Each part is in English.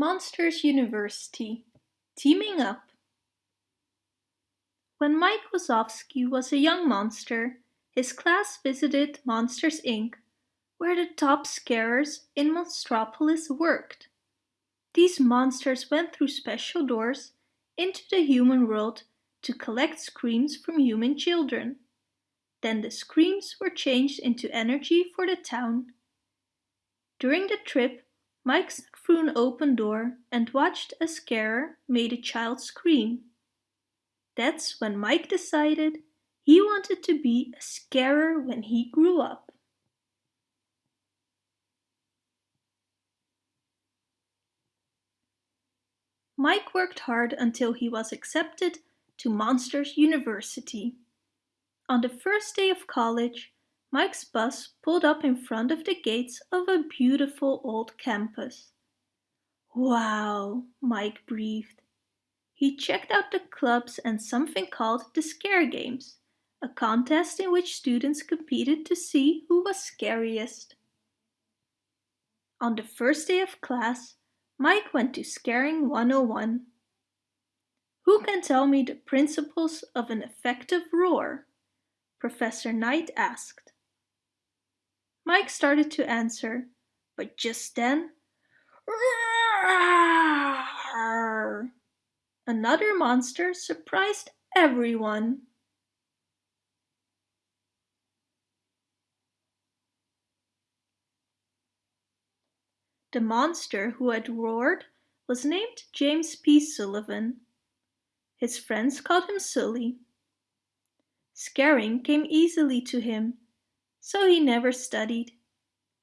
Monsters University Teaming Up When Mike Wazowski was a young monster, his class visited Monsters Inc., where the top scarers in Monstropolis worked. These monsters went through special doors into the human world to collect screams from human children. Then the screams were changed into energy for the town. During the trip, Mike snuck through an open door and watched a scarer made a child scream. That's when Mike decided he wanted to be a scarer when he grew up. Mike worked hard until he was accepted to Monsters University. On the first day of college, Mike's bus pulled up in front of the gates of a beautiful old campus. Wow, Mike breathed. He checked out the clubs and something called the Scare Games, a contest in which students competed to see who was scariest. On the first day of class, Mike went to Scaring 101. Who can tell me the principles of an effective roar? Professor Knight asked. Mike started to answer, but just then, another monster surprised everyone. The monster who had roared was named James P. Sullivan. His friends called him Sully. Scaring came easily to him so he never studied.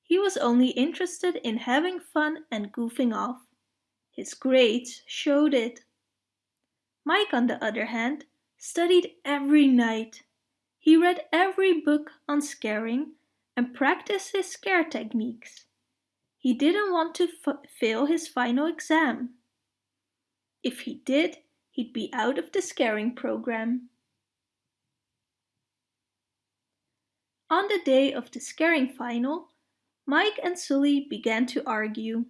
He was only interested in having fun and goofing off. His grades showed it. Mike, on the other hand, studied every night. He read every book on scaring and practiced his scare techniques. He didn't want to fail his final exam. If he did, he'd be out of the scaring program. On the day of the scaring final, Mike and Sully began to argue.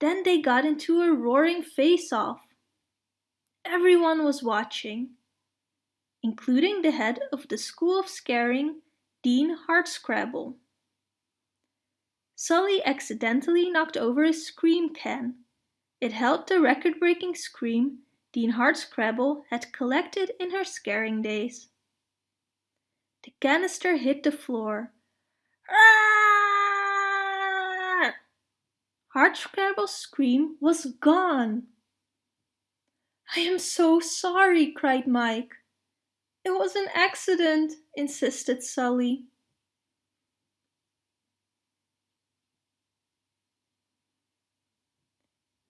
Then they got into a roaring face-off. Everyone was watching, including the head of the School of Scaring, Dean Hardscrabble. Sully accidentally knocked over a scream can. It held the record-breaking scream Dean Hardscrabble had collected in her scaring days. The canister hit the floor. Hardscrabble's scream was gone. I am so sorry, cried Mike. It was an accident, insisted Sully.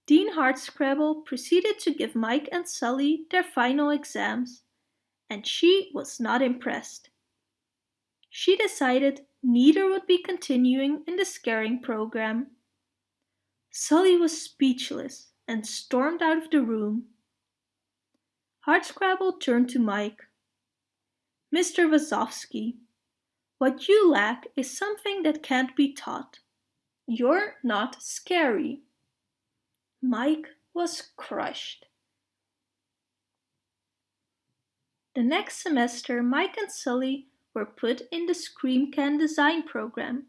Dean Hardscrabble proceeded to give Mike and Sully their final exams, and she was not impressed she decided neither would be continuing in the scaring program. Sully was speechless and stormed out of the room. Hardscrabble turned to Mike. Mr. Wazowski, what you lack is something that can't be taught. You're not scary. Mike was crushed. The next semester, Mike and Sully were put in the Scream Can design program.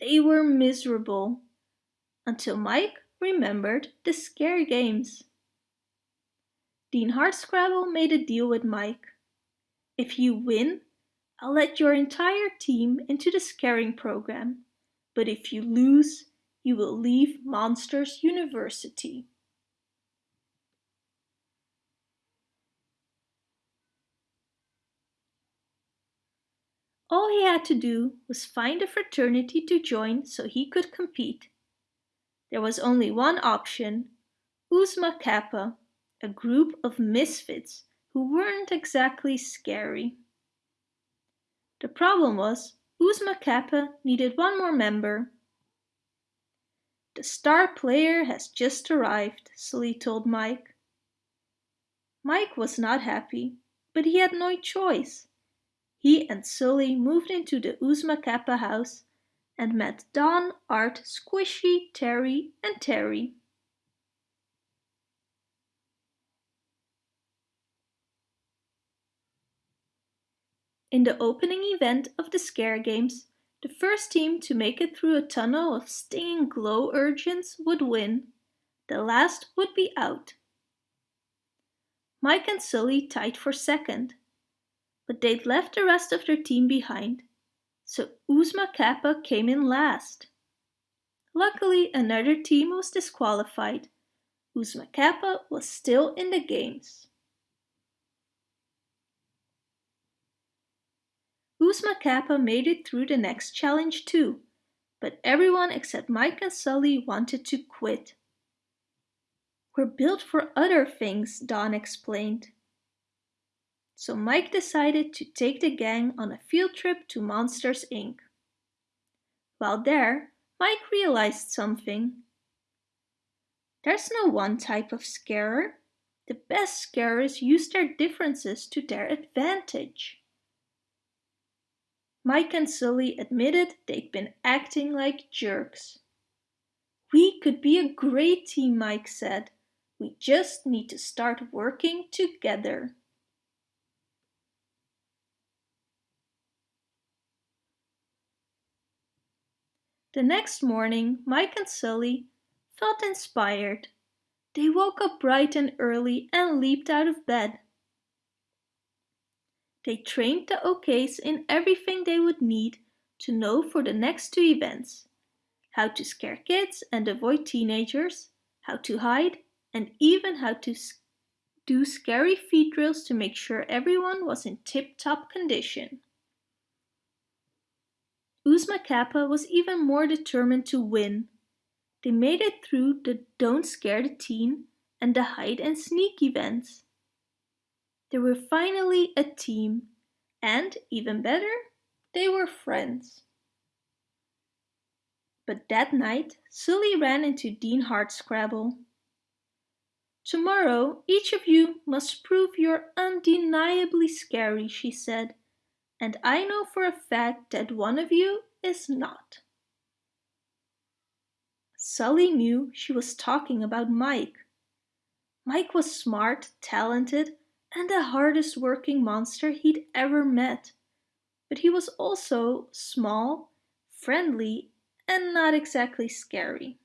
They were miserable. Until Mike remembered the scare games. Dean Hardscrabble made a deal with Mike. If you win, I'll let your entire team into the scaring program. But if you lose, you will leave Monsters University. All he had to do was find a fraternity to join so he could compete. There was only one option, Oozma Kappa, a group of misfits who weren't exactly scary. The problem was Oozma Kappa needed one more member. The star player has just arrived, Sully told Mike. Mike was not happy, but he had no choice. He and Sully moved into the Oozma Kappa house and met Don, Art, Squishy, Terry and Terry. In the opening event of the Scare Games, the first team to make it through a tunnel of stinging glow urchins would win. The last would be out. Mike and Sully tied for second, but they'd left the rest of their team behind so Oozma Kappa came in last. Luckily, another team was disqualified. Oozma Kappa was still in the games. Oozma Kappa made it through the next challenge too, but everyone except Mike and Sully wanted to quit. We're built for other things, Don explained. So Mike decided to take the gang on a field trip to Monsters Inc. While there, Mike realized something. There's no one type of scarer. The best scarers use their differences to their advantage. Mike and Sully admitted they'd been acting like jerks. We could be a great team, Mike said. We just need to start working together. The next morning, Mike and Sully felt inspired. They woke up bright and early and leaped out of bed. They trained the OKs in everything they would need to know for the next two events. How to scare kids and avoid teenagers, how to hide, and even how to do scary feed drills to make sure everyone was in tip-top condition. Oozma Kappa was even more determined to win. They made it through the Don't Scare the Teen and the Hide and Sneak events. They were finally a team, and even better, they were friends. But that night, Sully ran into Dean Hardscrabble. Tomorrow, each of you must prove you're undeniably scary, she said, and I know for a fact that one of you is not. Sully knew she was talking about Mike. Mike was smart, talented, and the hardest working monster he'd ever met. But he was also small, friendly, and not exactly scary.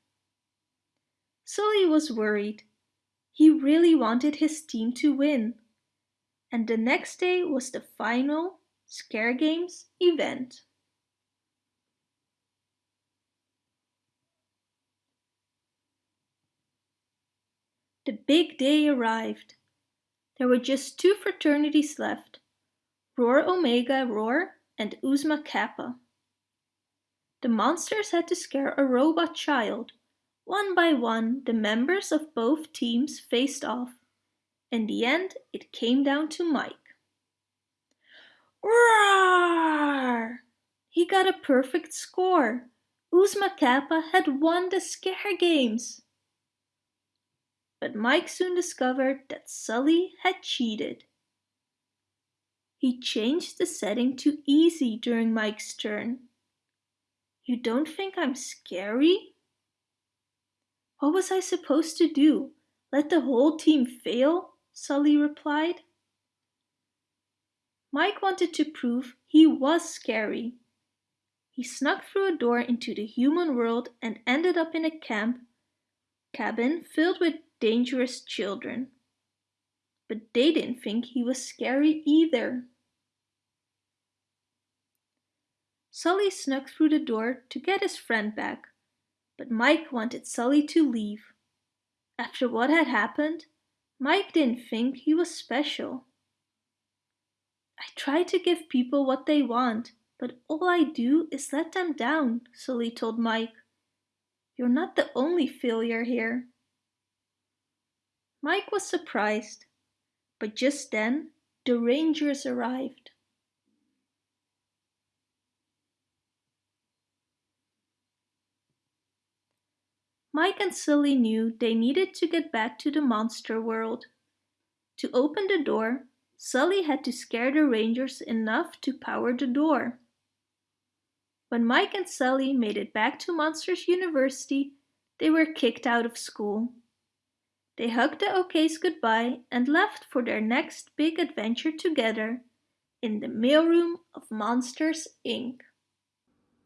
Sully was worried. He really wanted his team to win. And the next day was the final Scare Games event. The big day arrived. There were just two fraternities left, Roar Omega Roar and Oozma Kappa. The monsters had to scare a robot child. One by one, the members of both teams faced off. In the end, it came down to Mike. Roar! He got a perfect score. Oozma Kappa had won the scare games. But Mike soon discovered that Sully had cheated. He changed the setting to easy during Mike's turn. You don't think I'm scary? What was I supposed to do? Let the whole team fail? Sully replied. Mike wanted to prove he was scary. He snuck through a door into the human world and ended up in a camp cabin filled with dangerous children. But they didn't think he was scary either. Sully snuck through the door to get his friend back, but Mike wanted Sully to leave. After what had happened, Mike didn't think he was special. I try to give people what they want, but all I do is let them down, Sully told Mike. You're not the only failure here. Mike was surprised, but just then the rangers arrived. Mike and Sully knew they needed to get back to the monster world. To open the door, Sully had to scare the rangers enough to power the door. When Mike and Sully made it back to Monsters University, they were kicked out of school. They hugged the OKs goodbye and left for their next big adventure together, in the mailroom of Monsters, Inc.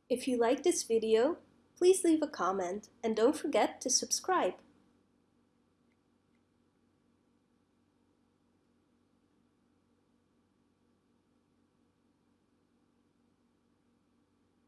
If you like this video, please leave a comment and don't forget to subscribe.